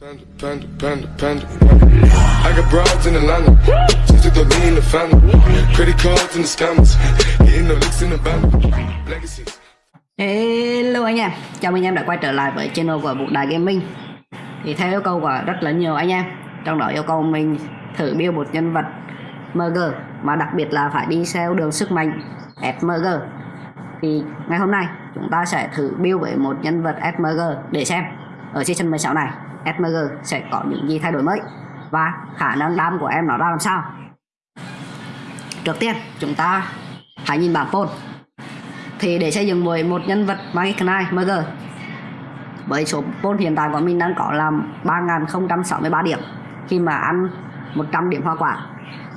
Panda, panda, panda, panda. I got broads in Atlanta. Just to the lean in the family. Credit cards in the scammers. Hitting the licks in the band. Legacies. Hello anh em, chào mừng anh em đã quay trở lại với channel của Vũ Đại Gaming Thì theo yêu cầu của rất là nhiều anh em Trong đó yêu cầu mình thử build một nhân vật MG Mà đặc biệt là phải đi theo đường sức mạnh FMG Thì ngày hôm nay chúng ta sẽ thử build với một nhân vật FMG để xem Ở season 16 này SMG sẽ có những gì thay đổi mới Và khả năng đam của em nó ra làm sao. Trước tiên, chúng ta hãy nhìn bảng phone. Thì để xây dựng với một nhân vật Magic Knight MG với số phone hiện tại của mình đang có là 3063 điểm. Khi mà ăn 100 điểm hoa quả.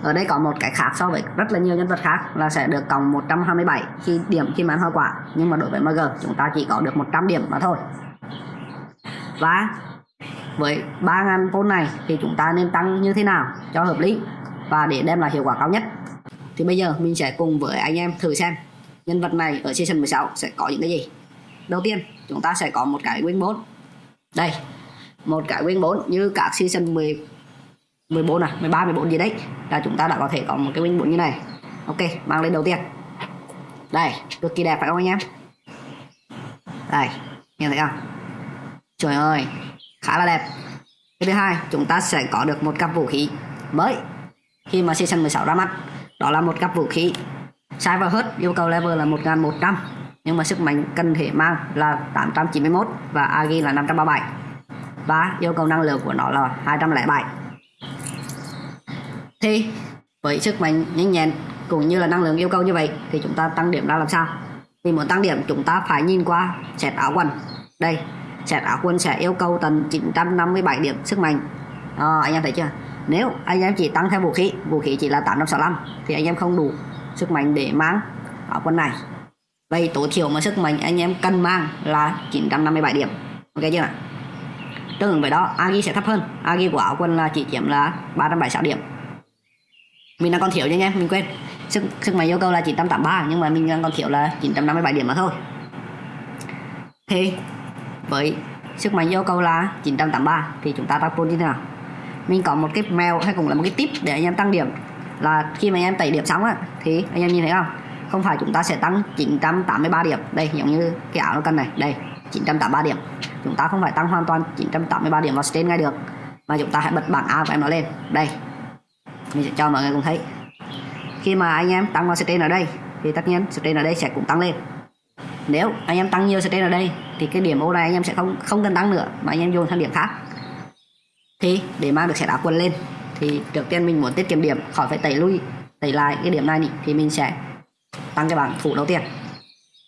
Ở đây có một cái khác so với rất là nhiều nhân vật khác là sẽ được cộng 127 khi điểm khi mà ăn hoa quả. Nhưng mà đối với MG chúng ta chỉ có được 100 điểm mà thôi. Và với 3.000 pôn này thì chúng ta nên tăng như thế nào cho hợp lý và để đem lại hiệu quả cao nhất? Thì bây giờ mình sẽ cùng với anh em thử xem nhân vật này ở season 16 sẽ có những cái gì. Đầu tiên, chúng ta sẽ có một cái win 4 đây, một cái win 4 như các season 10 14 à 13 14 gì đấy, là chúng ta đã có thể có một cái win 4 như này. Ok, mang lên đầu tiên. Đây, cực kỳ đẹp phải không anh em? Đây, nhìn thấy không? Trời ơi khá là đẹp. Cái thứ hai, chúng ta sẽ có được một cặp vũ khí mới. Khi mà season 16 ra mắt, đó là một cặp vũ khí sai và hết, yêu cầu level là 1100 nhưng mà sức mạnh cần thể mang là 891 và agi là 537 và yêu cầu năng lượng của nó là 207 thì với sức mạnh nhanh nhẹn cũng như là năng lượng yêu cầu như vậy thì chúng ta tăng điểm ra làm sao? Thì muốn tăng điểm, chúng ta phải nhìn qua set áo quần. Đây set áo quần sẽ yêu cầu tầm 957 điểm sức mạnh. À, anh em thấy chưa? Nếu anh em chỉ tăng theo vũ khí vũ khí chỉ là 865 thì anh em không đủ sức mạnh để mang áo quần này. Vậy tối thiểu mà sức mạnh anh em cần mang là 957 điểm. Ok chưa? Tương ứng với đó agi sẽ thấp hơn. Agi của áo quần là chỉ chiếm là 376 điểm. Mình đang còn thiếu nha anh em mình quên. Sức sức mạnh yêu cầu là 983 nhưng mà mình đang còn thiếu là 957 điểm mà thôi. Thì với sức mạnh yêu cầu là 983 thì chúng ta tăng pool như thế nào? Mình có một cái mèo hay cũng là một cái tip để anh em tăng điểm. Là khi mà anh em tẩy điểm xong á, thì anh em nhìn thấy không? Không phải chúng ta sẽ tăng 983 điểm. Đây, giống như cái áo nó cần này. Đây 983 điểm. Chúng ta không phải tăng hoàn toàn 983 điểm vào trên ngay được, mà chúng ta hãy bật bảng A của em nó lên. Đây, mình sẽ cho mọi người cùng thấy. Khi mà anh em tăng vào trên ở đây, thì tất nhiên trên ở đây sẽ cũng tăng lên. Nếu anh em tăng nhiều trên ở đây thì cái điểm ô này anh em sẽ không không cần tăng nữa, mà anh em dồn sang điểm khác. Thì để mang được set áo quần lên, thì trước tiên mình muốn tiết kiệm điểm, khỏi phải tẩy lui, tẩy lại cái điểm này thì mình sẽ tăng cái bảng thủ đầu tiên.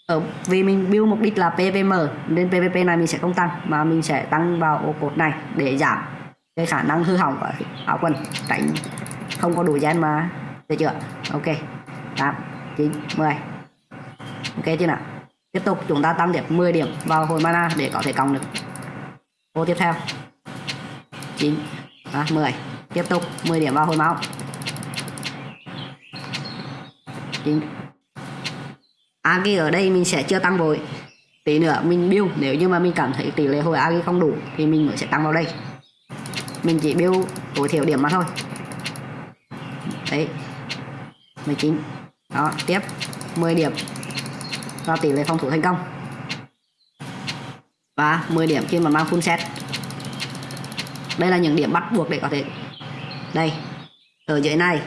Ở vì mình build mục đích là PVM nên PVP này mình sẽ không tăng, mà mình sẽ tăng vào ô cột này để giảm cái khả năng hư hỏng của áo quần. Tránh không có đủ gen mà, được chưa? Ok 8 9 10 ok chưa nào? Tiếp tục chúng ta tăng điểm 10 điểm vào hồi mana để có thể cộng được. Ô tiếp theo. 9 à, 10 tiếp tục 10 điểm vào hồi máu. 9 Agi ở đây mình sẽ chưa tăng vội. Tí nữa mình build nếu như mà mình cảm thấy tỷ lệ hồi Agi không đủ thì mình mới sẽ tăng vào đây. Mình chỉ build tối thiểu điểm mà thôi. Đấy. 19 đó tiếp. 10 điểm cho tỷ lệ phòng thủ thành công. Và 10 điểm khi mà mang full set. Đây là những điểm bắt buộc để có thể đây, ở dưới này,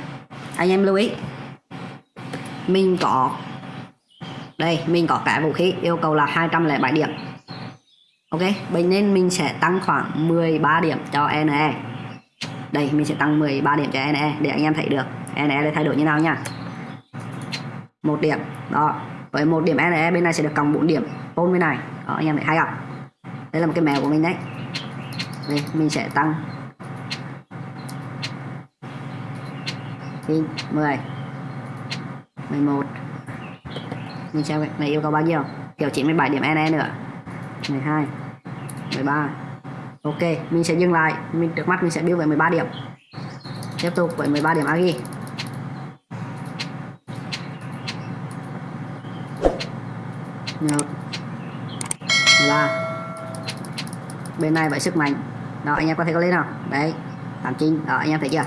anh em lưu ý. Mình có đây, mình có cái vũ khí yêu cầu là 207 điểm. Ok, vậy nên mình sẽ tăng khoảng 13 điểm cho NE đây, mình sẽ tăng 13 điểm cho NE để anh em thấy được NE để thay đổi như nào nha. Một điểm, đó với một điểm NE bên này sẽ được cộng 4 điểm. Ôn bên này. Đó, anh em thấy hay không? Đây là một cái mèo của mình đấy. Đây, mình sẽ tăng. Tin 10 11 Mình xem này yêu cầu bao nhiêu? Kiểu 97 điểm NE nữa. 12 13 Ok, mình sẽ dừng lại. Mình, Trước mắt mình sẽ build với 13 điểm. Tiếp tục với 13 điểm Agi một bên này vậy sức mạnh. Đó, anh em có thể có lên nào đấy 89 đó, anh em thấy chưa?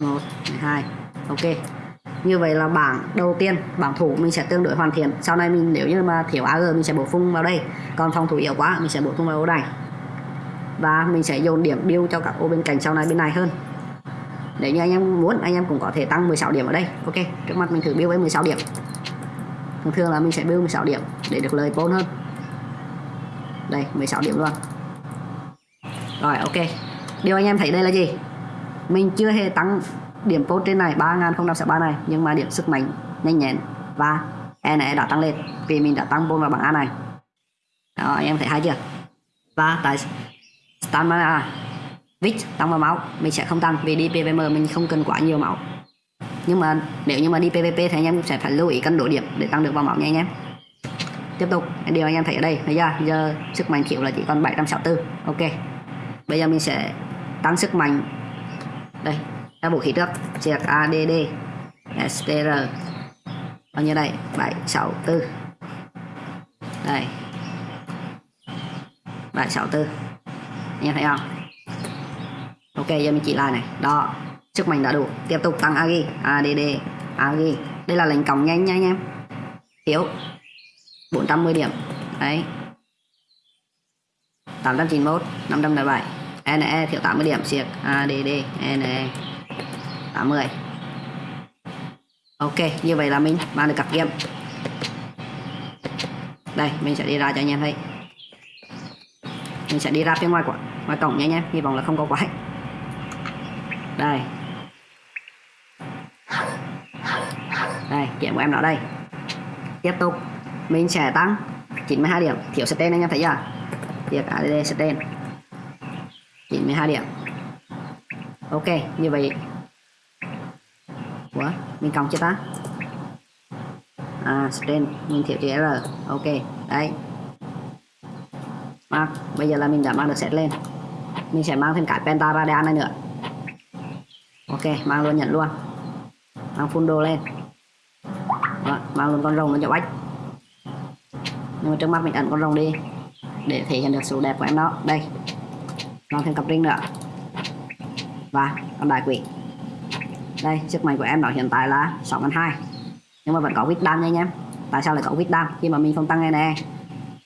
Một, hai. Ok. Như vậy là bảng đầu tiên, bảng thủ mình sẽ tương đối hoàn thiện. Sau này mình, nếu như mà thiếu AG mình sẽ bổ sung vào đây. Còn phòng thủ yếu quá, mình sẽ bổ sung vào ô này và mình sẽ dồn điểm điêu cho các ô bên cạnh sau này bên này hơn nếu như anh em muốn, anh em cũng có thể tăng 16 điểm ở đây. Ok, trước mắt mình thử build với 16 điểm. Thường thường là mình sẽ build 16 điểm để được lời vốn hơn. Đây 16 điểm luôn. Rồi, ok. Điều anh em thấy đây là gì? Mình chưa hề tăng điểm post trên này 3063 này, nhưng mà điểm sức mạnh nhanh nhẹn và E này đã tăng lên vì mình đã tăng vốn vào bảng A này. Đó, anh em thấy hay chưa? Và tại stamina vít tăng vào máu, mình sẽ không tăng vì đi PVM mình không cần quá nhiều máu. Nhưng mà nếu như mà đi PVP thì anh em sẽ phải lưu ý cân độ điểm để tăng được vào máu nha anh em tiếp tục, điều anh em thấy ở đây bây giờ giờ sức mạnh thiếu là chỉ còn 764 ok. Bây giờ mình sẽ tăng sức mạnh. Đây các vũ khí trước triệt ADD STR bao nhiêu đây? 764 đây. 764 anh em thấy không? Ok, giờ mình chỉ lại này. Đó. Sức mạnh đã đủ. Tiếp tục tăng agi add agi đây là lệnh còng nhanh nha anh em. Thiếu 410 điểm. Đấy. 891 507 NE thiếu 80 điểm. Siệt. ADD NE 80 Ok, như vậy là mình mang được cặp game. Đây, mình sẽ đi ra cho anh em thấy. Mình sẽ đi ra phía ngoài của ngoài cổng nha anh em. Hy vọng là không có quái đây. Đây kiểm của em nó đây. Tiếp tục. Mình sẽ tăng 92 điểm. Thiếu stain anh em thấy chưa? Việc ADD stain 92 điểm. Ok như vậy. Quá, mình cộng chưa ta? À stain mình thiếu chữ R ok đấy mang, bây giờ là mình đã mang được set lên. Mình sẽ mang thêm cái penta radian này nữa ok mang luôn nhận luôn. Mang full đồ lên. Đó, mang luôn con rồng lên cho bách. Nhưng mà trước mắt mình ẩn con rồng đi để thể hiện được sự đẹp của em đó. Đây mang thêm cặp ring nữa. Và con đại quỷ. Đây sức mạnh của em nó hiện tại là 6 hai. Nhưng mà vẫn có quýt đam nha anh em. Tại sao lại có quýt đam khi mà mình không tăng này nè.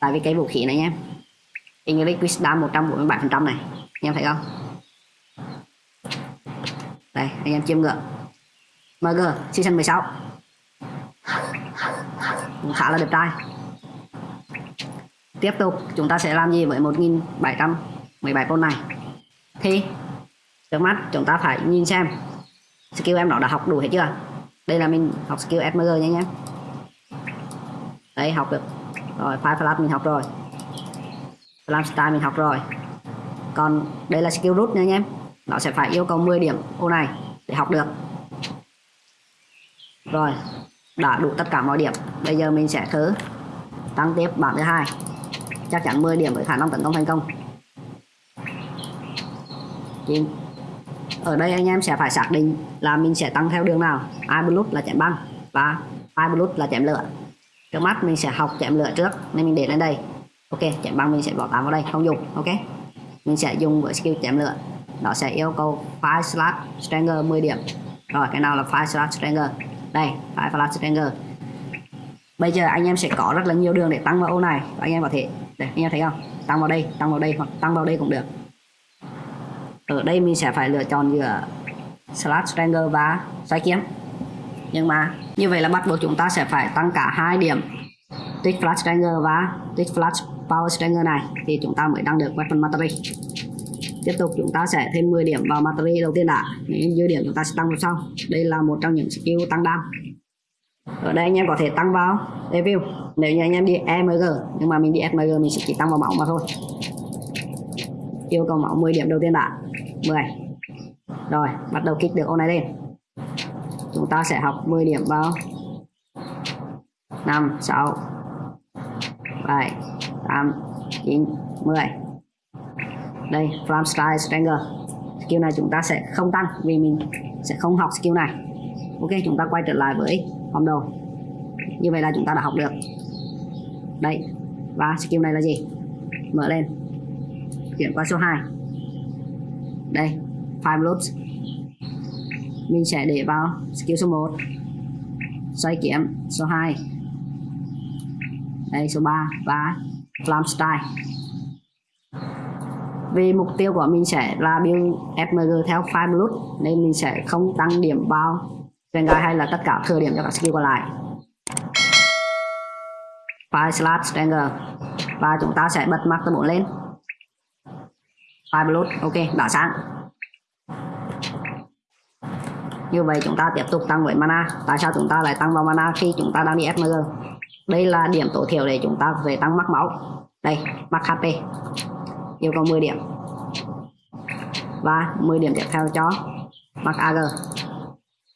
Tại vì cái vũ khí này anh em English Wisdom 147% này. Anh em thấy không? Đây anh em chiêm ngưỡng. MG season 16 cũng khá là đẹp trai. Tiếp tục, chúng ta sẽ làm gì với 1717 con này? Thì, trước mắt chúng ta phải nhìn xem skill em nó đã học đủ hết chưa? Đây là mình học skill SMG nha nhé đấy học được. Rồi, file flash mình học rồi. Flash style mình học rồi. Còn đây là skill root nha anh em nó sẽ phải yêu cầu 10 điểm ô này để học được. Rồi, đã đủ tất cả mọi điểm. Bây giờ mình sẽ thử tăng tiếp bảng thứ hai. Chắc chắn 10 điểm với khả năng tấn công thành công. Thì ở đây anh em sẽ phải xác định là mình sẽ tăng theo đường nào. Ai blue là chém băng và ai blue là chém lửa. Trước mắt mình sẽ học chém lửa trước nên mình để lên đây. Ok, chém băng mình sẽ bỏ tám vào đây, không dùng. Ok, mình sẽ dùng với skill chém lửa nó sẽ yêu cầu file slash stranger 10 điểm. Rồi, cái nào là file slash stranger? Đây file slash stranger. Bây giờ anh em sẽ có rất là nhiều đường để tăng vào ô này. Và anh em có thể đây anh em thấy không? Tăng vào đây, tăng vào đây hoặc tăng vào đây cũng được. Ở đây mình sẽ phải lựa chọn giữa slash stranger và xoay kiếm. Nhưng mà như vậy là bắt buộc chúng ta sẽ phải tăng cả hai điểm. Twitch Flash Stranger và Twitch Flash Power Stranger này thì chúng ta mới đăng được Weapon battery tiếp tục chúng ta sẽ thêm 10 điểm vào Material đầu tiên đã. Những dư điểm chúng ta sẽ tăng vào sau. Đây là một trong những skill tăng đam. Ở đây anh em có thể tăng vào review nếu như anh em đi EMG nhưng mà mình đi SMG mình sẽ chỉ tăng vào máu mà thôi. Yêu cầu máu 10 điểm đầu tiên đã. 10 rồi, bắt đầu kích được ô này lên. Chúng ta sẽ học 10 điểm vào 5 6 7 8 9 10 đây Flam Style Stranger skill này chúng ta sẽ không tăng vì mình sẽ không học skill này. Ok, chúng ta quay trở lại với hôm đầu như vậy là chúng ta đã học được. Đây, và skill này là gì? Mở lên. Chuyển qua số 2 đây, five loops. Mình sẽ để vào skill số 1 xoay kiếm, số 2 đây, số 3 và flam style vì mục tiêu của mình sẽ là build FMG theo file blood nên mình sẽ không tăng điểm vào Vanguard hay là tất cả thừa điểm cho các skill còn lại. File slash stranger và chúng ta sẽ bật master 4 lên. File blood ok, đã sáng. Như vậy chúng ta tiếp tục tăng với mana. Tại sao chúng ta lại tăng vào mana khi chúng ta đang đi FMG đây là điểm tối thiểu để chúng ta về tăng mắc máu. Đây, mắc HP yêu cầu 10 điểm. Và 10 điểm tiếp theo cho mắc AG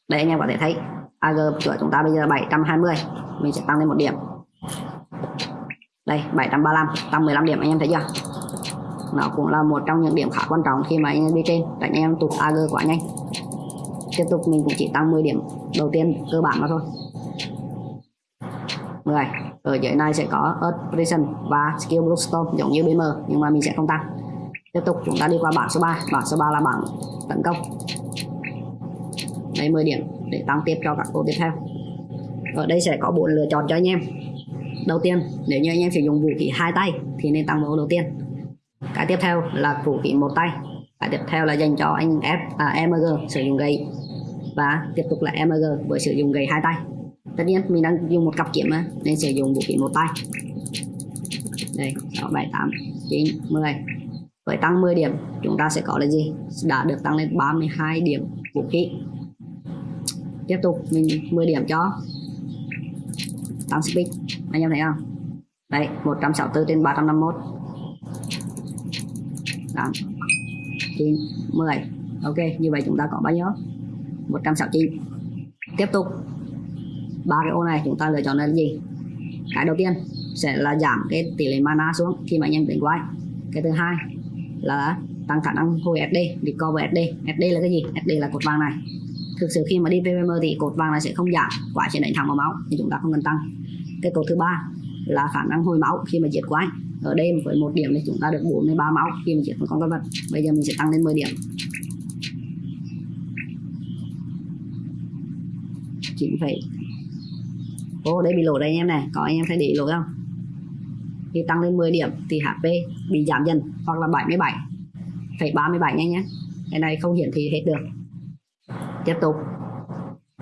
đây anh em có thể thấy AG của chúng ta bây giờ 720 mình sẽ tăng lên một điểm. Đây 735 tăng 15 điểm, anh em thấy chưa? Nó cũng là một trong những điểm khá quan trọng khi mà anh em đi trên. Tại anh em tụt AG quá nhanh. Tiếp tục mình cũng chỉ tăng 10 điểm đầu tiên cơ bản mà thôi. 10 ở dưới này sẽ có Earth Prison và Skill Bluestone giống như BM nhưng mà mình sẽ không tăng. Tiếp tục chúng ta đi qua bảng số 3 bảng số 3 là bảng tấn công. Đây 10 điểm để tăng tiếp cho các cô tiếp theo. Ở đây sẽ có bốn lựa chọn cho anh em. Đầu tiên nếu như anh em sử dụng vũ khí hai tay thì nên tăng vào đầu tiên. Cái tiếp theo là vũ khí một tay. Cái tiếp theo là dành cho anh F à, MG sử dụng gậy. Và tiếp tục là MG với sử dụng gậy hai tay tất nhiên mình đang dùng một cặp kiếm mà, nên sử dụng bộ kiếm một tay. Đây 6, 7, 8, 9, 10 với tăng 10 điểm chúng ta sẽ có là gì? Đã được tăng lên 32 điểm vũ khí. Tiếp tục mình 10 điểm cho tăng speed. Anh em thấy không? Đây 164 trên 351 8 9 10 ok như vậy chúng ta có bao nhiêu? 169 tiếp tục ba cái ô này, chúng ta lựa chọn là gì? Cái đầu tiên sẽ là giảm cái tỷ lệ mana xuống khi mà anh em đánh quái. Cái thứ hai là tăng khả năng hồi SD recover SD SD là cái gì? SD là cột vàng này. Thực sự khi mà đi PVM thì cột vàng này sẽ không giảm, quả sẽ đánh thẳng vào máu thì chúng ta không cần tăng. Cái cột thứ ba là khả năng hồi máu khi mà diệt quái. Ở đây với một điểm thì chúng ta được 43 máu khi mà diệt một con quái vật. Bây giờ mình sẽ tăng lên 10 điểm. 9 ô, đây bị lỗi đây anh em này. Có anh em thấy để lỗi không? Khi tăng lên 10 điểm thì HP bị giảm dần hoặc là 77 phải 37 nha nhé. Cái này không hiển thị hết được. Tiếp tục.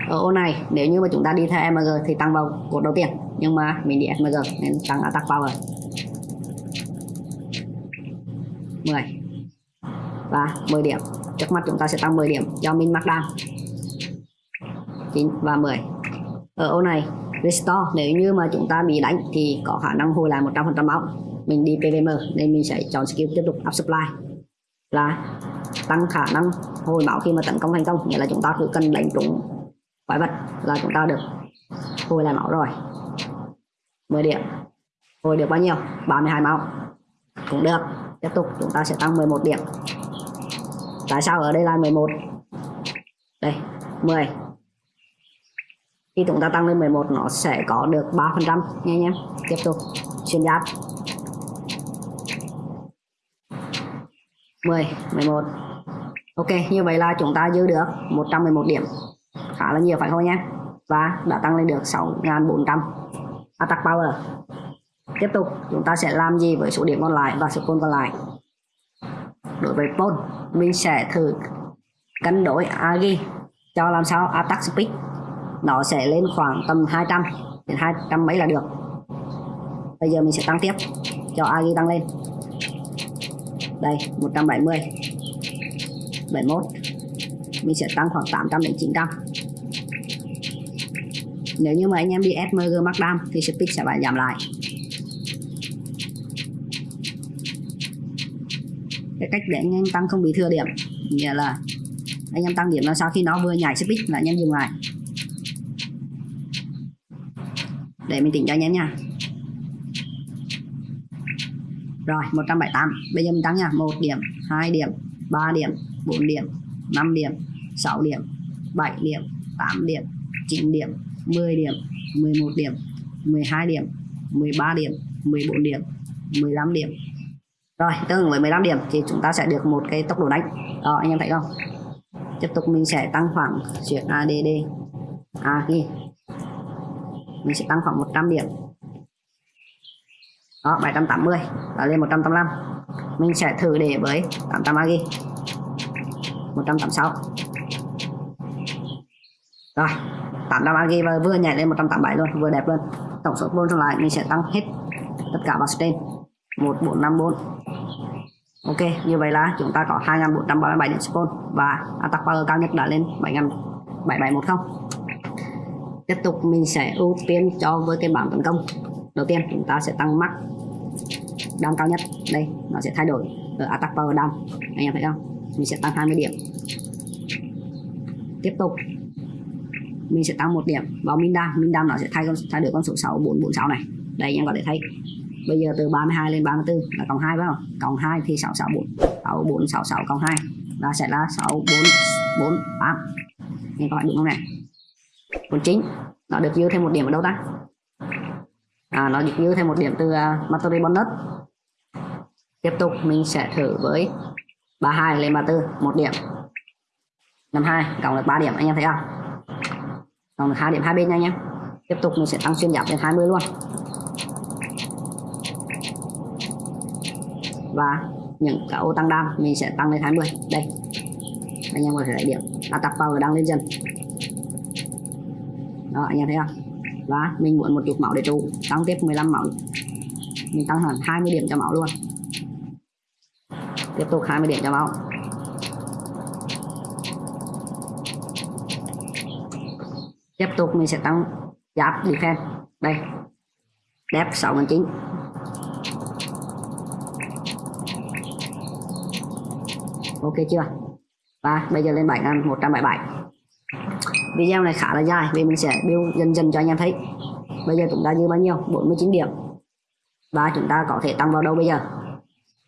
Ở ô này, nếu như mà chúng ta đi theo MG thì tăng vào cột đầu tiên. Nhưng mà mình đi MG nên tăng attack power. 10 và 10 điểm. Trước mắt chúng ta sẽ tăng 10 điểm cho min mắc down 9 và 10 ở ô này restore nếu như mà chúng ta bị đánh thì có khả năng hồi lại 100% máu. Mình đi PVM nên mình sẽ chọn skill tiếp tục up supply là tăng khả năng hồi máu khi mà tấn công thành công. Nghĩa là chúng ta cứ cần đánh trúng quái vật là chúng ta được hồi lại máu rồi. 10 điểm. Hồi được bao nhiêu? 32 máu. Cũng được. Tiếp tục, chúng ta sẽ tăng 11 điểm. Tại sao ở đây là 11 đây 10 khi chúng ta tăng lên 11 nó sẽ có được 3 phần trăm. Nha nhé. Tiếp tục. Xuyên giáp. 10 11 Ok, như vậy là chúng ta dư được 111 điểm. Khá là nhiều phải không nhé? Và đã tăng lên được 6.400 attack power. Tiếp tục, chúng ta sẽ làm gì với số điểm còn lại và số côn còn lại? Đối với pole mình sẽ thử cân đối agi cho làm sao? Attack speed nó sẽ lên khoảng tầm 200 đến 200 mấy là được. Bây giờ mình sẽ tăng tiếp, cho agi tăng lên. Đây 170 71 mình sẽ tăng khoảng 800 đến 900 nếu như mà anh em đi SMG Markdown thì speed sẽ phải giảm lại. Cái cách để anh em tăng không bị thừa điểm, nghĩa là anh em tăng điểm là sau khi nó vừa nhảy speed là anh em dừng lại. Để mình tính cho anh em nha. Rồi 178 bây giờ mình tăng nha. 1 điểm 2 điểm 3 điểm 4 điểm 5 điểm 6 điểm 7 điểm 8 điểm 9 điểm 10 điểm 11 điểm 12 điểm 13 điểm 14 điểm 15 điểm. Rồi, tương ứng với 15 điểm thì chúng ta sẽ được một cái tốc độ đánh. Đó, anh em thấy không? Tiếp tục mình sẽ tăng khoảng chuyển ADD à ghi mình sẽ tăng khoảng 100 điểm. Đó 780 và lên 185 mình sẽ thử để với 800 agi 186 rồi 800 agi và vừa nhảy lên 187 luôn vừa đẹp luôn. Tổng số bonus lại mình sẽ tăng hết tất cả vào trên 1454 Ok, như vậy là chúng ta có 2437 điểm spawn và attack power cao nhất đã lên 7710. Tiếp tục mình sẽ ưu tiên cho với cái bảng tấn công. Đầu tiên chúng ta sẽ tăng max đam cao nhất. Đây, nó sẽ thay đổi ở attack power đam. Anh em thấy không? Mình sẽ tăng 20 điểm. Tiếp tục mình sẽ tăng một điểm vào min đam. Min đam nó sẽ thay con thay đổi con số 6446 này. Đây anh em có thể thấy bây giờ từ 32 lên 34 là cộng 2 phải không cộng 2 thì 664 6466 cộng 2 là sẽ là 6448 anh em có phải đúng không này còn chính. Nó được dư thêm một điểm ở đâu ta? À, nó được dư thêm một điểm từ à, uh, Material bonus. Tiếp tục mình sẽ thử với 32 lên 34 một điểm. 52 cộng được 3 điểm anh em thấy không? Cộng được 2 điểm hai bên nha anh em. Tiếp tục mình sẽ tăng xuyên giảm lên 20 luôn. Và những cái ô tăng đam mình sẽ tăng lên 20 đây. Anh em có thể thấy điểm. Đã attack power đang lên dần đó, anh em thấy không? Và mình muốn một chút máu để trụ, tăng tiếp 15 máu mình tăng hẳn 20 điểm cho máu luôn. Tiếp tục 20 điểm cho máu tiếp tục mình sẽ tăng giáp defense đây. Đẹp 6 9 ok chưa? Và bây giờ lên 7 177 video này khá là dài vì mình sẽ build dần dần cho anh em thấy. Bây giờ chúng ta dư bao nhiêu? 49 điểm. Và chúng ta có thể tăng vào đâu bây giờ?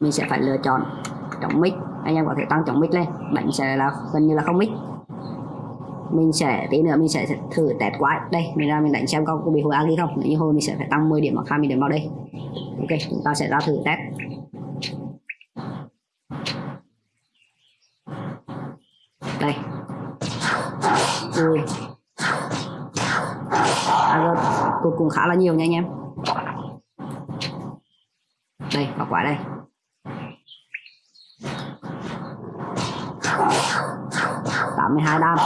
Mình sẽ phải lựa chọn chống mic. Anh em có thể tăng chống mic lên. Đánh sẽ là gần như là không mic. Mình sẽ, tí nữa mình sẽ thử test quái. Đây, mình ra mình đánh xem có bị hồi agi không? Nếu như hồi mình sẽ phải tăng 10 điểm hoặc 20 điểm vào đây. Ok, chúng ta sẽ ra thử test. Đây cùi à, cuối cùng khá là nhiều nha anh em. Đây quả quả đây. Tám mươi hai đam.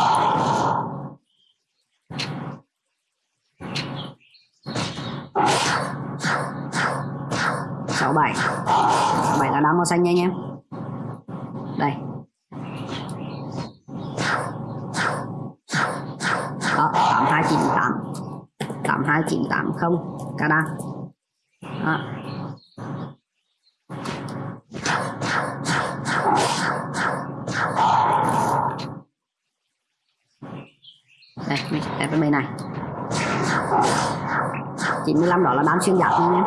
Sáu bảy. Bảy là đam màu xanh nha anh em. Đây đó 8298 82980 ca đăng đó. đây mình sẽ cái bên này. 95 đó là bán xuyên giáp nha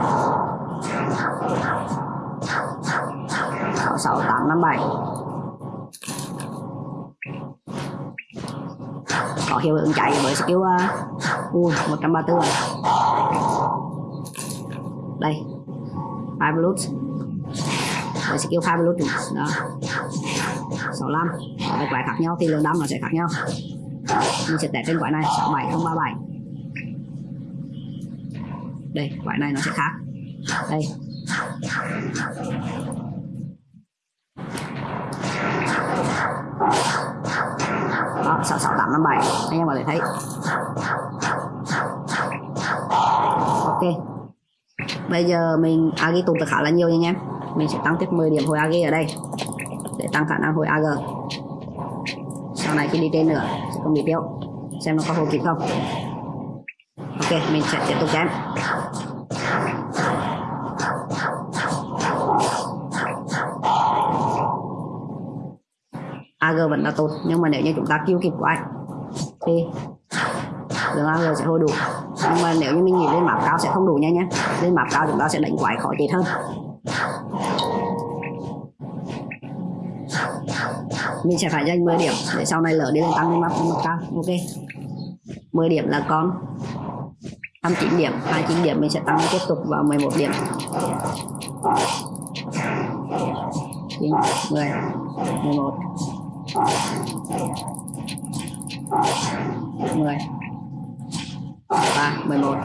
66857 có hiệu ứng chạy với skill uh, à, ui 134 rồi. Đây, five blood với skill five blood đó. 65 các quái khác nhau, thì lượng đam nó sẽ khác nhau. Mình sẽ test trên quái này 67037 đây quái này nó sẽ khác. Đây. Đó 66857 anh em có thể thấy ok. Bây giờ mình agi tụt được khá là nhiều nha anh em mình sẽ tăng tiếp 10 điểm hồi agi ở đây, để tăng khả năng hồi ag sau này khi đi trên nữa, sẽ không bị tiêu. Xem nó có hồi kịp không. Ok, mình sẽ tiếp tục chém. AG vẫn là tốt, nhưng mà nếu như chúng ta kêu kịp quái thì lượng AG sẽ hồi đủ nhưng mà nếu như mình nghĩ lên map cao sẽ không đủ nha. Nhé lên map cao chúng ta sẽ đánh quái khó chết hơn. Mình sẽ phải dành 10 điểm để sau này lỡ đi lên tăng lên map, map cao. Ok. 10 điểm là con. 29 điểm. 29 điểm mình sẽ tăng tiếp tục vào 11 điểm. 9 10 11 10 và 11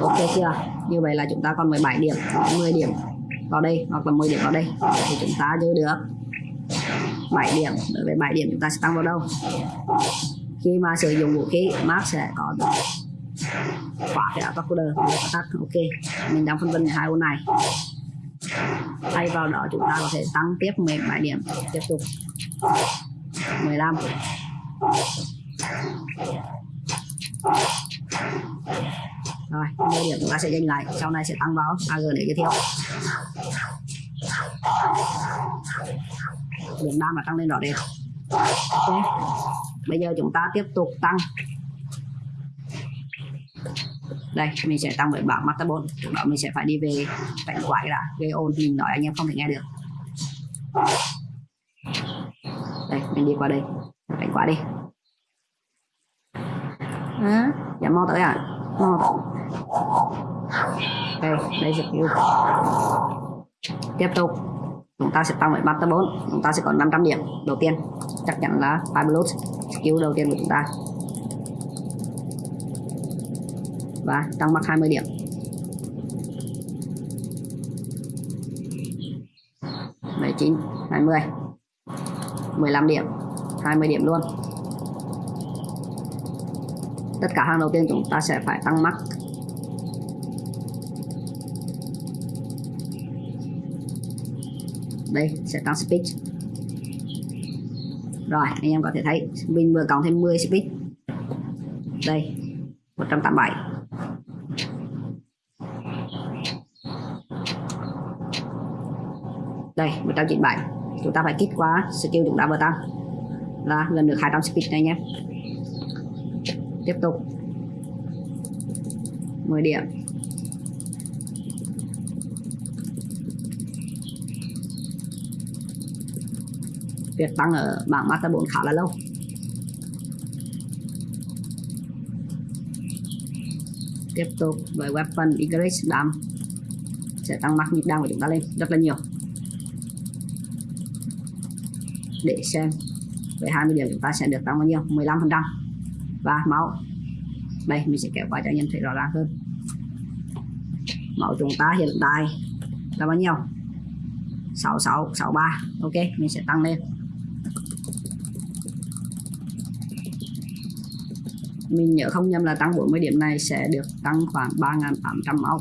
ok chưa? Như vậy là chúng ta còn 17 điểm 10 điểm vào đây hoặc là 10 điểm vào đây thì chúng ta giữ được 7 điểm. Đối với 7 điểm chúng ta sẽ tăng vào đâu? Khi mà sử dụng vũ khí Mark sẽ có được khóa cái attack coder. Tắt ok. Mình đang phân vân hai ô này. Thay vào đó chúng ta có thể tăng tiếp 17 điểm. Tiếp tục. 15 rồi mua điểm chúng ta sẽ dành lại. Sau này sẽ tăng vào AG để giới thiệu. Điểm đam là tăng lên rõ rệt ok. Bây giờ chúng ta tiếp tục tăng. Đây, mình sẽ tăng với bảng Matabon trước đó mình sẽ phải đi về cảnh quái đã. Gây ồn mình nói anh em không thể nghe được. Đây, mình đi qua đây. Cảnh quái đi. Hả? dạ mau tới ạ. à mau. Tới đây đây skill tiếp tục. Chúng ta sẽ tăng với tới 4 chúng ta sẽ có 500 điểm. Đầu tiên, chắc chắn là five skill đầu tiên của chúng ta. Và tăng mắc 20 điểm. Chín, hai mươi. Mười lăm điểm. 20 điểm luôn tất cả hàng đầu tiên chúng ta sẽ phải tăng mắc đây, sẽ tăng speed. Rồi, anh em có thể thấy mình vừa cộng thêm 10 speed. Đây 187 đây 197 chúng ta phải kích quá, skill chúng ta vừa tăng. Là gần được 200 speed này nhé tiếp tục. 10 điểm. Việt tăng ở bảng Master 4 khá là lâu. Tiếp tục với weapon increase đam sẽ tăng mắc nhịp đam của chúng ta lên rất là nhiều. Để xem với 20 điểm chúng ta sẽ được tăng bao nhiêu? 15 phần trăm và máu đây, mình sẽ kéo qua cho anh em thấy rõ ràng hơn. Máu chúng ta hiện tại là bao nhiêu? 6663 ok, mình sẽ tăng lên. Mình nhớ không nhầm là tăng 40 điểm này sẽ được tăng khoảng 3.800 máu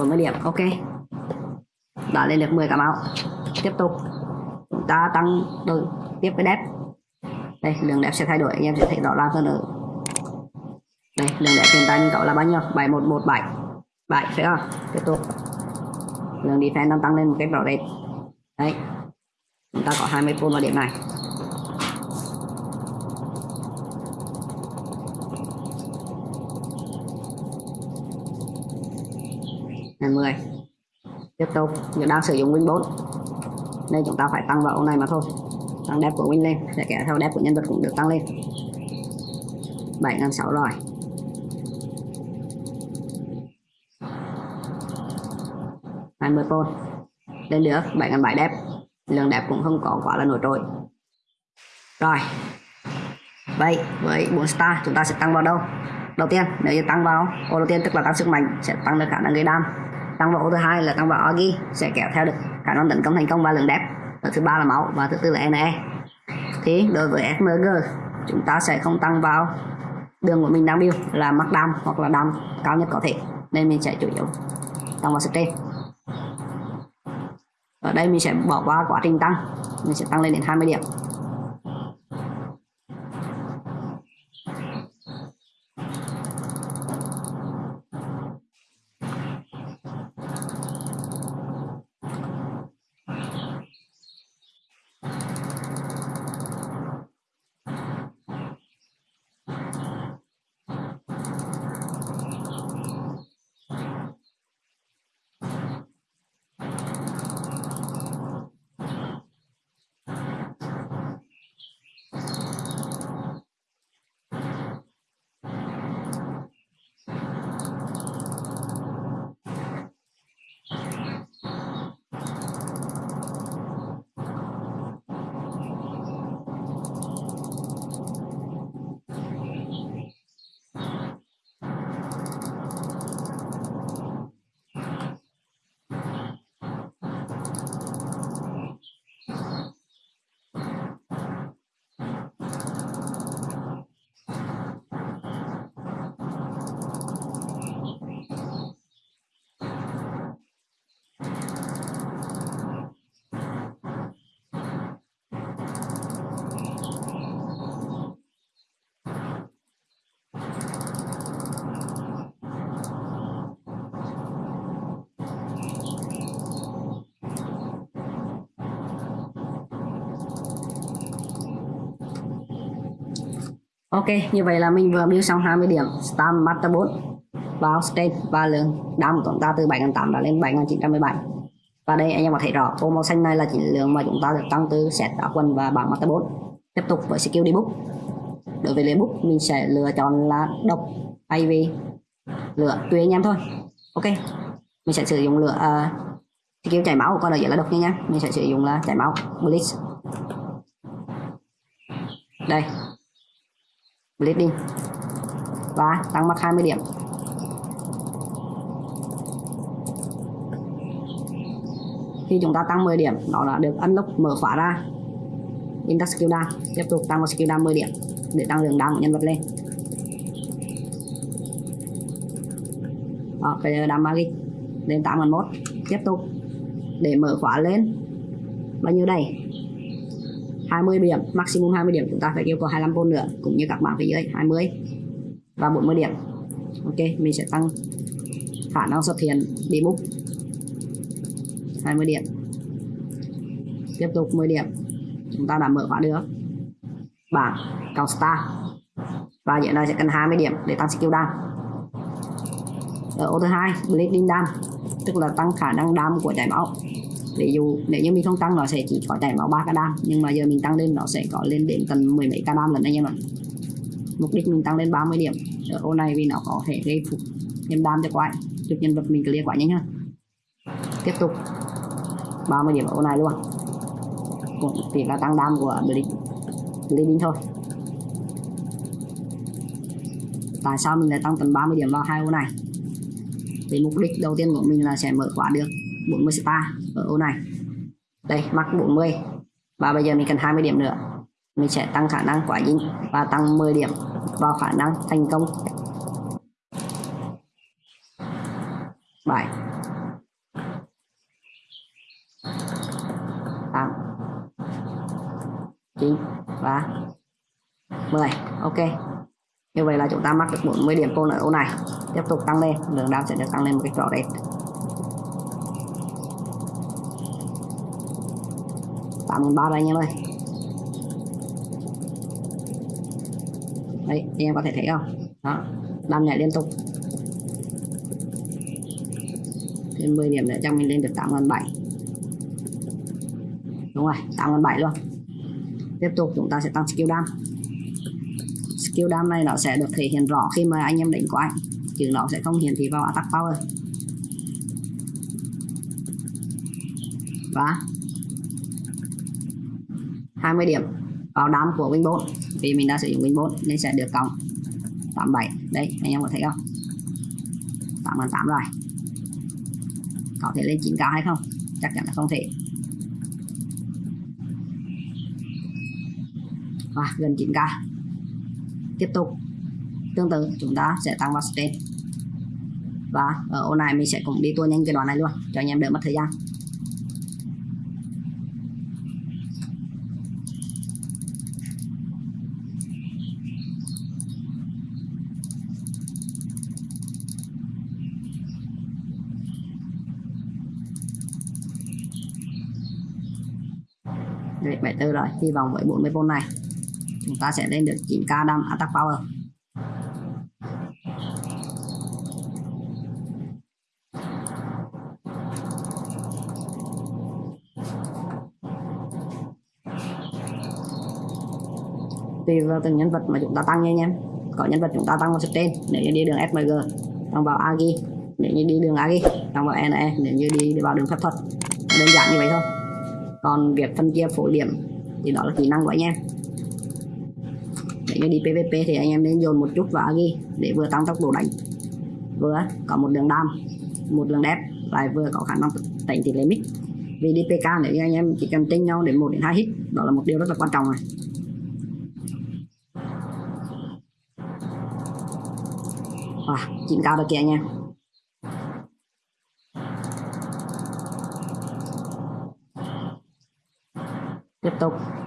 bốn mươi điểm, ok. Đã lên được 10 cà mau tiếp tục. Chúng ta tăng đổi tiếp với đẹp đây lượng đẹp sẽ thay đổi, anh em sẽ thấy rõ ràng hơn ở đây lượng đẹp hiện tại mình có là bao nhiêu? 7117 7 phải không? Tiếp tục. Lượng defense đang tăng lên một cách rõ rệt. Đấy. Chúng ta có 20 phút vào điểm này ngày 10 tiếp tục chúng đang sử dụng win 4 nên chúng ta phải tăng vào ô này mà thôi. Tăng đẹp của win lên, để kéo theo đẹp của nhân vật cũng được tăng lên. 7.600 rồi. hai mươi pôn lên được 7.700 đẹp lượng đẹp cũng không có quá là nổi trội. Rồi. Vậy, với 4 star, chúng ta sẽ tăng vào đâu? Đầu tiên, nếu như tăng vào, ô đầu tiên tức là tăng sức mạnh, sẽ tăng được khả năng gây đam tăng vào ô thứ hai là tăng vào agi sẽ kéo theo được khả năng tấn công thành công và lượng đẹp và thứ ba là máu, và thứ tư là NE thì đối với SMG chúng ta sẽ không tăng vào đường của mình đang build là mắc đam hoặc là đam cao nhất có thể. Nên mình sẽ chủ yếu tăng vào stream ở đây mình sẽ bỏ qua quá trình tăng. Mình sẽ tăng lên đến 20 điểm. Ok, như vậy là mình vừa build xong 20 điểm. Stam Master 4 vào state và lượng đam của chúng ta từ 7.800 đã lên 7.917 và đây anh em có thể rõ tô màu xanh này là chỉ lượng mà chúng ta được tăng từ set đá quần và bảng Master 4 tiếp tục với skill đi book. Đối với lấy book mình sẽ lựa chọn là độc thay vì lửa tùy anh em thôi. Ok mình sẽ sử dụng lửa uh, skill chảy máu còn ở dưới là độc nha nhé mình sẽ sử dụng là chảy máu blitz. Đây bleeding và tăng mặt 20 điểm. Khi chúng ta tăng 10 điểm nó đã được unlock mở khóa ra. Index skill down tiếp tục tăng một skill down 10 điểm để tăng lượng down của nhân vật lên. Đó, bây giờ down magic lên 81 tiếp tục để mở khóa lên. Bao nhiêu đây? 20 điểm, maximum 20 điểm chúng ta phải yêu cầu 25 vôn nữa, cũng như các bạn phía dưới 20 và 40 điểm. Ok, mình sẽ tăng khả năng xuất hiện debug 20 điểm. Tiếp tục 10 điểm. Chúng ta đã mở khóa được. Bảng cao star. Và hiện nay sẽ cần 20 điểm để tăng skill down ở ô thứ hai, bleeding down tức là tăng khả năng đam của chảy máu ví dụ nếu như mình không tăng nó sẽ chỉ có chảy máu ba ca đam, nhưng mà giờ mình tăng lên nó sẽ có lên đến tầm mười mấy ca đam lần anh em ạ. Mục đích mình tăng lên 30 điểm ở ô này vì nó có thể gây phục thêm đam cho quái chụp nhân vật mình clear quá nhanh hơn tiếp tục. 30 điểm ở ô này luôn cũng chỉ là tăng đam của bleeding thôi. Tại sao mình lại tăng tầm 30 điểm vào hai ô này? Thì mục đích đầu tiên của mình là sẽ mở khóa được 40 star ở ô này. Đây mắc 40 và bây giờ mình cần 20 điểm nữa. Mình sẽ tăng khả năng quả dính và tăng 10 điểm vào khả năng thành công. 7 8 9 và 10 ok. Như vậy là chúng ta mắc được 40 điểm ở ô này. Tiếp tục tăng lên. Lượng đam sẽ được tăng lên một cái rõ rệt. 83 đây anh em ơi đấy anh em có thể thấy không? Đó, đam nhảy liên tục. Thêm 10 điểm nữa cho mình lên được 87 đúng rồi 87 luôn. Tiếp tục, chúng ta sẽ tăng skill đam. Skill đam này nó sẽ được thể hiện rõ khi mà anh em đánh quái chứ nó sẽ không hiển thị vào attack power. Và 20 điểm vào đám của Win 4 vì mình đã sử dụng Win 4 nên sẽ được cộng 87 đấy, anh em có thấy không? 88 rồi. Có thể lên 9k hay không? Chắc chắn là không thể. Và gần 9k tiếp tục. Tương tự, chúng ta sẽ tăng vào stage. Và ở ô này mình sẽ cũng đi tua nhanh cái đoạn này luôn, cho anh em đỡ mất thời gian Đấy, 74 rồi. Hy vọng với 40V này, chúng ta sẽ lên được 9k đam attack power. Tùy vào từng nhân vật mà chúng ta tăng nha anh em. Có nhân vật chúng ta tăng vào sức trên nếu như đi đường SMG tăng vào Agi nếu như đi đường Agi tăng vào NE nếu như đi vào đường phép thuật. Đơn giản như vậy thôi. Còn việc phân chia phổ điểm thì đó là kỹ năng của anh em. Để đi PVP thì anh em nên dồn một chút vào Agi để vừa tăng tốc độ đánh vừa có một đường đam một đường đẹp lại vừa có khả năng tẩy tỷ lệ mix vì đi PK nếu như anh em chỉ cần tranh nhau đến một đến hai hit đó là một điều rất là quan trọng này à, 9 cao được kìa anh em. Tiếp tục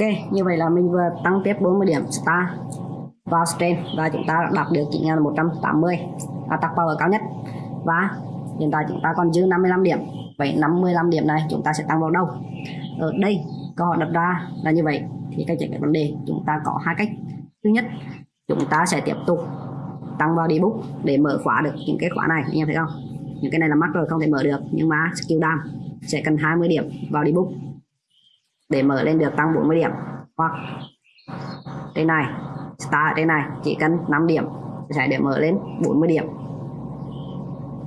ok, như vậy là mình vừa tăng tiếp 40 điểm star vào strain và chúng ta đạt được 9180 attack power cao nhất. Và hiện tại chúng ta còn dư 55 điểm. Vậy 55 điểm này chúng ta sẽ tăng vào đâu? Ở đây, câu hỏi đặt ra là như vậy. Thì cách giải quyết vấn đề, chúng ta có hai cách. Thứ nhất, chúng ta sẽ tiếp tục tăng vào debug để mở khóa được những cái khóa này, anh em thấy không? Những cái này là mắc rồi, không thể mở được. Nhưng mà skill down sẽ cần 20 điểm vào debug để mở lên được tăng 40 điểm. Hoặc đây này, start ở đây này, chỉ cần 5 điểm sẽ để mở lên 40 điểm.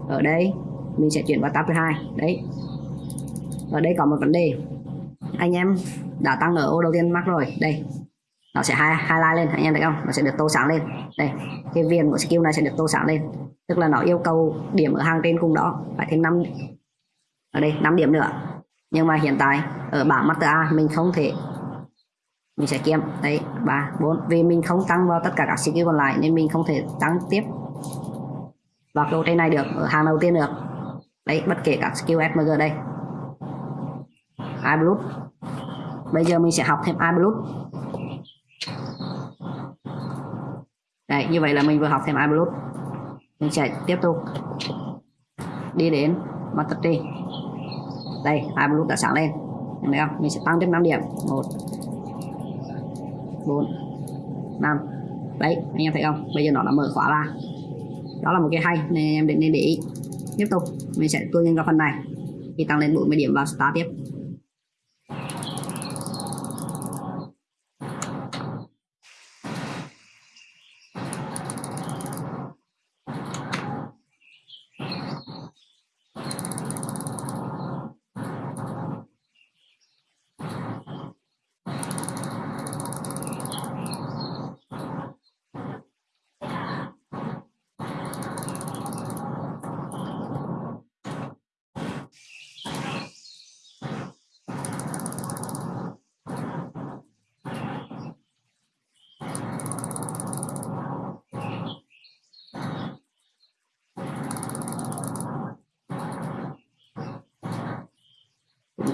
Ở đây, mình sẽ chuyển vào tab thứ hai. Đấy. Ở đây có một vấn đề. Anh em đã tăng ở ô đầu tiên mắc rồi. Đây. Nó sẽ hai highlight lên. Anh em thấy không? Nó sẽ được tô sáng lên. Đây. Cái viền của skill này sẽ được tô sáng lên. Tức là nó yêu cầu điểm ở hàng trên cùng đó phải thêm 5 ở đây 5 điểm nữa nhưng mà hiện tại ở bảng master A mình không thể mình sẽ kiếm đấy ba bốn. Vì mình không tăng vào tất cả các skill còn lại nên mình không thể tăng tiếp. Vào câu trên này được ở hàng đầu tiên được. Đấy bất kể các skill SMG đây. iBlood bây giờ mình sẽ học thêm iBlood Đấy, như vậy là mình vừa học thêm iBlood mình sẽ tiếp tục đi đến Master Tree đây, hai blue đã sáng lên. Thấy không? Mình sẽ tăng thêm 5 điểm. 1 4 5 đấy, anh em thấy không? Bây giờ nó đã mở khóa ra. Đó là một cái hay, nên em định nên để ý. Tiếp tục, mình sẽ tua nhân vào phần này. Thì tăng lên 40 điểm vào start tiếp.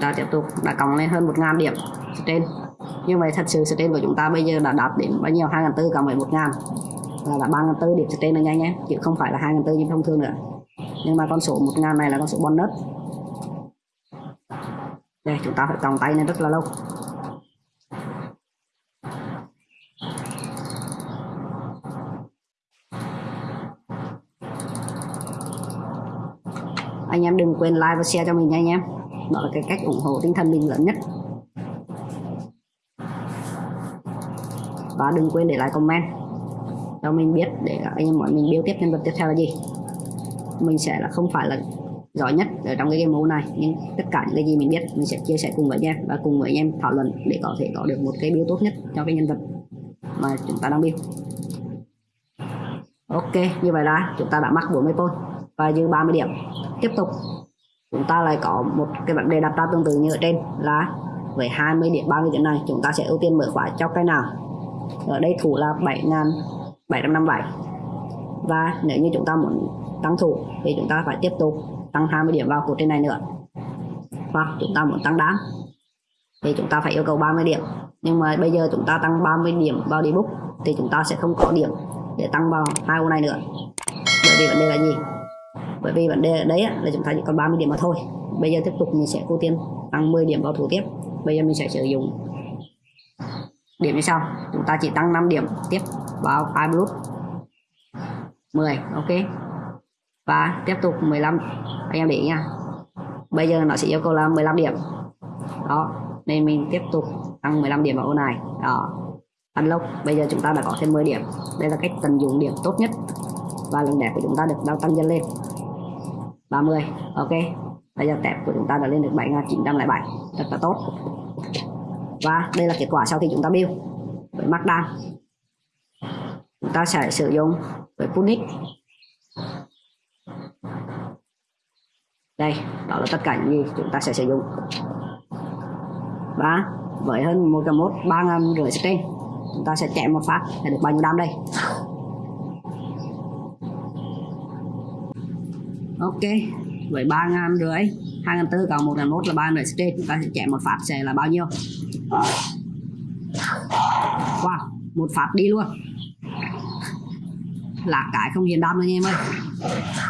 Chúng ta tiếp tục đã cộng lên hơn 1.000 điểm trên. Như vậy thật sự trên của chúng ta bây giờ đã đạt đến bao nhiêu? 2.400 cộng với 1.000 là là 3.400 điểm trên rồi nhanh nhé, chứ không phải là 2.400 như thông thường nữa. Nhưng mà con số 1.000 này là con số bonus. Đây, chúng ta phải cộng tay lên rất là lâu. Anh em đừng quên like và share cho mình nha anh em đó là cái cách ủng hộ tinh thần mình lớn nhất. Và đừng quên để lại comment cho mình biết để anh em mọi mình biết tiếp nhân vật tiếp theo là gì. Mình sẽ là không phải là giỏi nhất ở trong cái game mode này, nhưng tất cả những cái gì mình biết mình sẽ chia sẻ cùng với anh em và cùng với anh em thảo luận để có thể có được một cái biêu tốt nhất cho cái nhân vật mà chúng ta đang biêu ok, như vậy là chúng ta đã mắc 40 point và dư 30 điểm. Tiếp tục chúng ta lại có một cái vấn đề đặt ra tương tự như ở trên, là với 20 điểm 30 điểm này, chúng ta sẽ ưu tiên mở khóa cho cái nào? Ở đây thủ là 7.757 và nếu như chúng ta muốn tăng thủ thì chúng ta phải tiếp tục tăng 20 điểm vào cột trên này nữa. Hoặc chúng ta muốn tăng đám thì chúng ta phải yêu cầu 30 điểm. Nhưng mà bây giờ chúng ta tăng 30 điểm vào debug thì chúng ta sẽ không có điểm để tăng vào hai ô này nữa. Bởi vì vấn đề là gì? Bởi vì vấn đề đấy là chúng ta chỉ còn 30 điểm mà thôi. Bây giờ tiếp tục mình sẽ ưu tiên tăng 10 điểm vào thủ tiếp. Bây giờ mình sẽ sử dụng điểm như sau. Chúng ta chỉ tăng 5 điểm tiếp vào iBlood 10 ok. Và tiếp tục 15 anh em để ý nha. Bây giờ nó sẽ yêu cầu là 15 điểm. Đó, nên mình tiếp tục tăng 15 điểm vào ô này. Đó. Unlock bây giờ chúng ta đã có thêm 10 điểm. Đây là cách tận dụng điểm tốt nhất và lần đẹp của chúng ta được đang tăng dần lên. 30 ok. Bây giờ tẹp của chúng ta đã lên được 7907 rất là tốt. Và đây là kết quả sau khi chúng ta build với markdown chúng ta sẽ sử dụng với punic. Đây, đó là tất cả những gì chúng ta sẽ sử dụng. Và với hơn một trăm một ba ngàn rưỡi trên chúng ta sẽ chạy một phát. Để được bao nhiêu đam đây? Ok. Với ba ngàn rưỡi. Hai ngàn tư cộng một ngàn một là ba ngàn trên chúng ta sẽ chạy một phát sẽ là bao nhiêu? Wow, một phát đi luôn. Là cái không hiền đam nữa nha em ơi.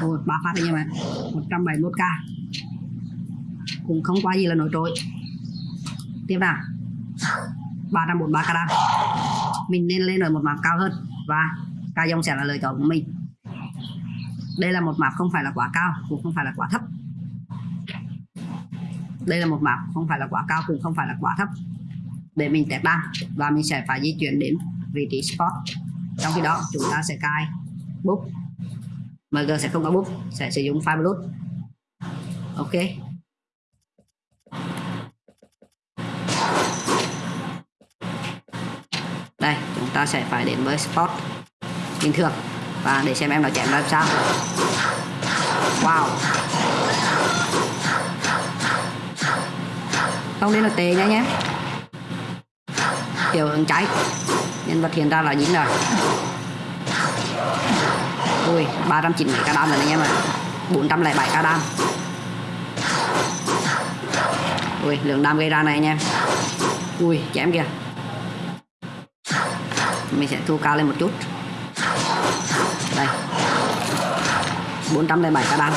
Ôi ba phát anh nha em 171k cũng không qua gì là nổi trội. Tiếp nào. 343 k đam. Mình nên lên ở một mặt cao hơn. Và ca dông sẽ là lựa chọn của mình đây là một map không phải là quá cao, cũng không phải là quá thấp. Đây là một map không phải là quá cao, cũng không phải là quá thấp. Để mình test đam và mình sẽ phải di chuyển đến vị trí spot. Trong khi đó, chúng ta sẽ cài bút MG sẽ không có bút sẽ sử dụng file blood ok. Đây, chúng ta sẽ phải đến với spot bình thường và để xem em nó chém làm sao. Wow. Không đến là tê nhá nhé. Hiệu ứng cháy. Nhân vật hiện ra là dính rồi. Ui 390 ca đam rồi anh em ạ. 407 ca đam. Ui, lượng đam gây ra này anh em. Ui, chém kìa. Mình sẽ thu cao lên một chút. 407 k đam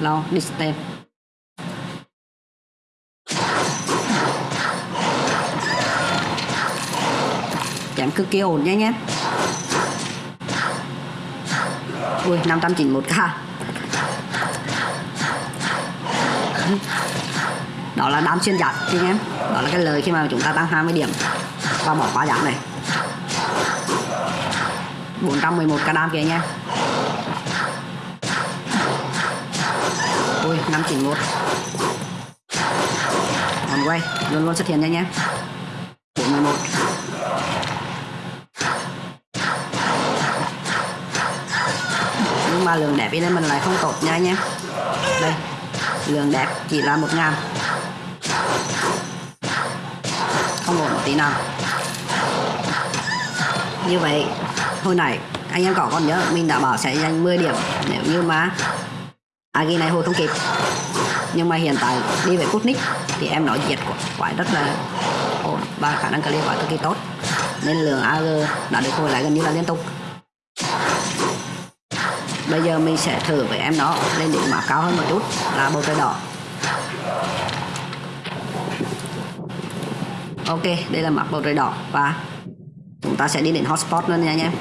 lo distance chém cực kỳ ổn nha nhé. Ui 591k đó là đám xuyên giảm anh nhé đó là cái lời khi mà chúng ta tăng 20 điểm và bỏ quá giảm này. 411 k đam kìa nha ui 591 còn quay luôn luôn xuất hiện nha nha 411 nhưng mà lượng đẹp bên đây mình lại không tốt nha nha đây, lượng đẹp chỉ là 1 ngàn. Không ổn một tí nào. Như vậy hồi nãy, anh em có còn nhớ, mình đã bảo sẽ dành 10 điểm. Nếu như mà Agi này hồi không kịp, nhưng mà hiện tại đi về Putnik thì em nói diệt của quái rất là ổn. Và khả năng clear quả cực kỳ tốt. Nên lượng AG đã được hồi lại gần như là liên tục. Bây giờ mình sẽ thử với em nó lên điểm mã cao hơn một chút, là bầu trời đỏ. Ok, đây là mặt bầu trời đỏ và chúng ta sẽ đi đến hotspot luôn nha anh em.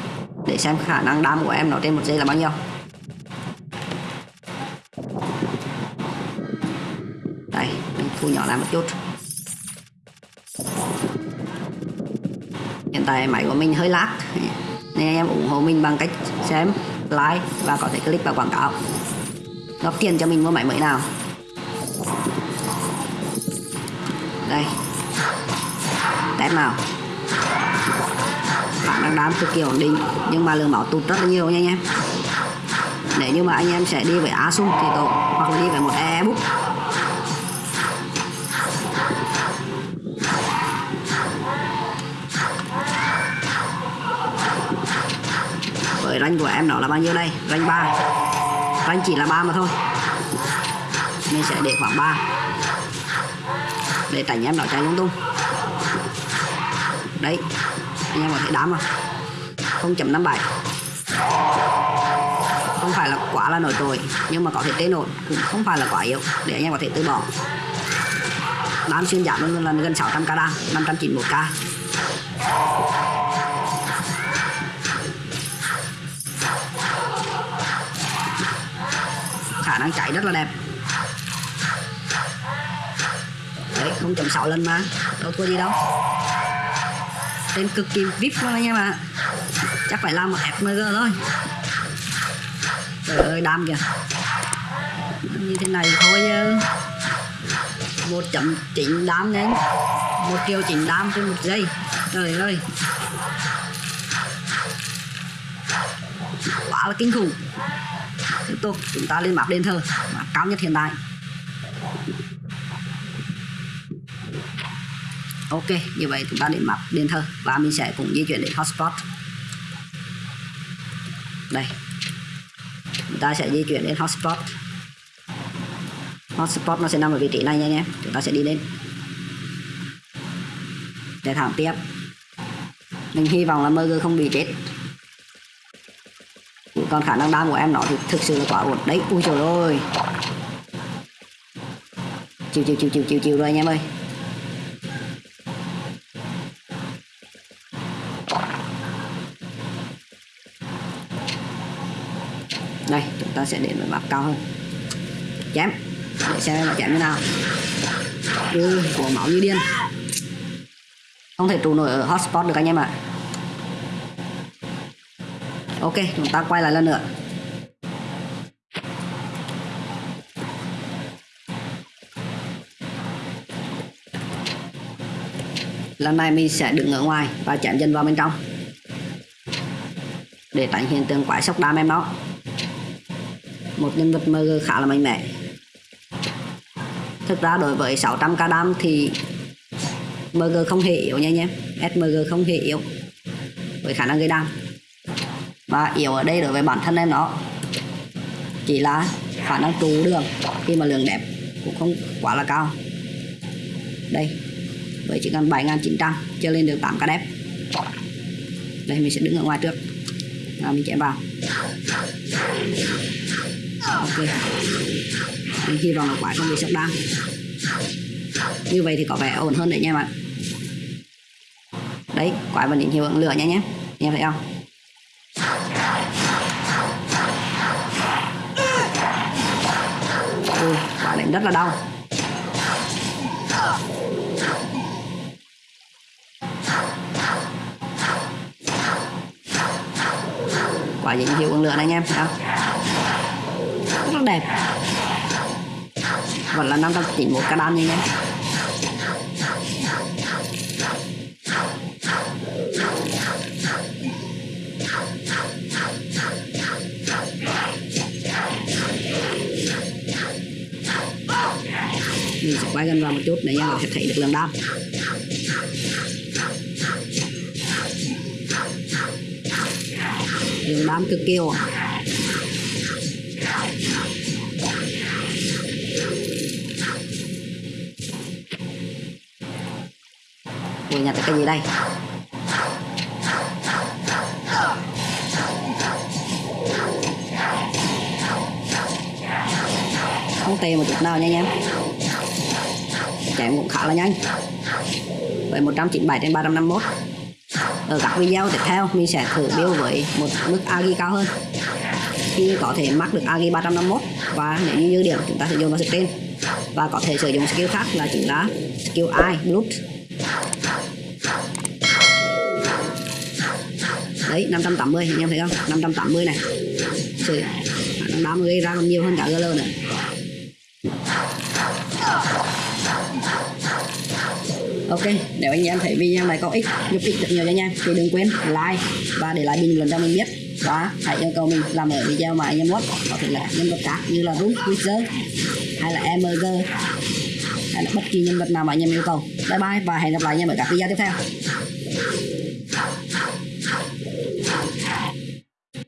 Để xem khả năng đam của em nó trên một giây là bao nhiêu. Đây, mình thu nhỏ lại một chút. Hiện tại máy của mình hơi lag. Nên anh em ủng hộ mình bằng cách xem, like và có thể click vào quảng cáo. Góp tiền cho mình mua máy mới nào. Đây. Test nào khả đám cực kỳ ổn định, nhưng mà lượng máu tụt rất là nhiều nha anh em. Nếu như mà anh em sẽ đi với Asus thì tốt, hoặc là đi với một ebook với rank của em nó là bao nhiêu đây? Rank 3 rank chỉ là 3 mà thôi. Mình sẽ để khoảng 3 để tránh em nó chạy lung tung. Đấy anh em có thể đám vào 0.57 không phải là quá là nổi trội nhưng mà có thể tê nổi, cũng không phải là quá yếu. Để anh em có thể từ bỏ. Đám xuyên giảm luôn là gần 600 k đam 591 k khả năng chạy rất là đẹp. Đấy 0.6 lần mà. Đâu thua gì đâu tên cực kỳ vip luôn anh em ạ chắc phải làm một fmg thôi. Trời ơi, đam kìa. Như thế này thôi một chấm chín đam đến một triệu chín đam trên một giây. Trời ơi. Quá là kinh khủng. Tiếp tục, chúng ta lên map đền thờ. Map cao nhất hiện tại. Ok, như vậy chúng ta đến map điện thờ và mình sẽ cùng di chuyển đến hotspot. Đây. Chúng ta sẽ di chuyển đến hotspot. Hotspot nó sẽ nằm ở vị trí này nha anh em. Chúng ta sẽ đi lên. Để thẳng tiếp. Mình hy vọng là Murger không bị chết. Còn khả năng đam của em nó thì thực sự là quá ổn. Đấy, ui trời ơi chiều chiều chiều chiều chiều chiều rồi anh em ơi. Ta sẽ đến với bắp cao hơn. Chém. Để xem là chém như nào. Ừ, của máu như điên. Không thể trụ nổi ở hotspot được anh em ạ. Ok chúng ta quay lại lần nữa. Lần này mình sẽ đứng ở ngoài và chém dần vào bên trong. Để tránh hiện tượng quái sốc đam em nó một nhân vật mg khá là mạnh mẽ. Thực ra đối với 600k đam thì mg không hề yếu nha anh em. Smg không hề yếu với khả năng gây đam. Và yếu ở đây đối với bản thân em nó chỉ là khả năng trụ đường. Khi mà lượng đẹp cũng không quá là cao. Đây, với chỉ cần 7.900 chưa lên được 8 k đẹp. Đây, mình sẽ đứng ở ngoài trước. Và mình chạy vào ok. Mình hy vọng là quả không bị sốc đăng như vậy thì có vẻ ổn hơn đấy nha bạn. Đấy, quả vẫn định hiệu ứng lửa nha nhé. Em thấy không? Ui, quả đánh rất là đau. Quả dính hiệu ứng lửa này anh em thấy không? Rất đẹp. Vẫn là 591 cái đan như nhé mình sẽ quay gần vào một chút để anh em sẽ thấy được lượng đam lượng đam cực kỳ ổn nhặt được cái gì đây? Không tìm một chút nào nha anh em Chém cũng khá là nhanh. Với 197 trên 351 Ở các video tiếp theo, mình sẽ thử build với một mức agi cao hơn. Khi có thể mắc được agi 351 Và nếu như dư điểm chúng ta sẽ dùng vào screen Và có thể sử dụng skill khác là chính là skill i, blood. Đấy 580 anh em thấy không? 580 này. Trời, nó năng gây ra còn nhiều hơn cả GL nữa. Ok, nếu anh em thấy video này có ích, giúp ích được nhiều cho anh em. Thì đừng quên like và để lại bình luận cho mình biết. Và hãy yêu cầu mình làm ở video mà anh em muốn. Có thể là nhân vật khác như là rút Wizard hay là MG hay là bất kỳ nhân vật nào mà anh em yêu cầu. Bye bye và hẹn gặp lại anh em ở các video tiếp theo.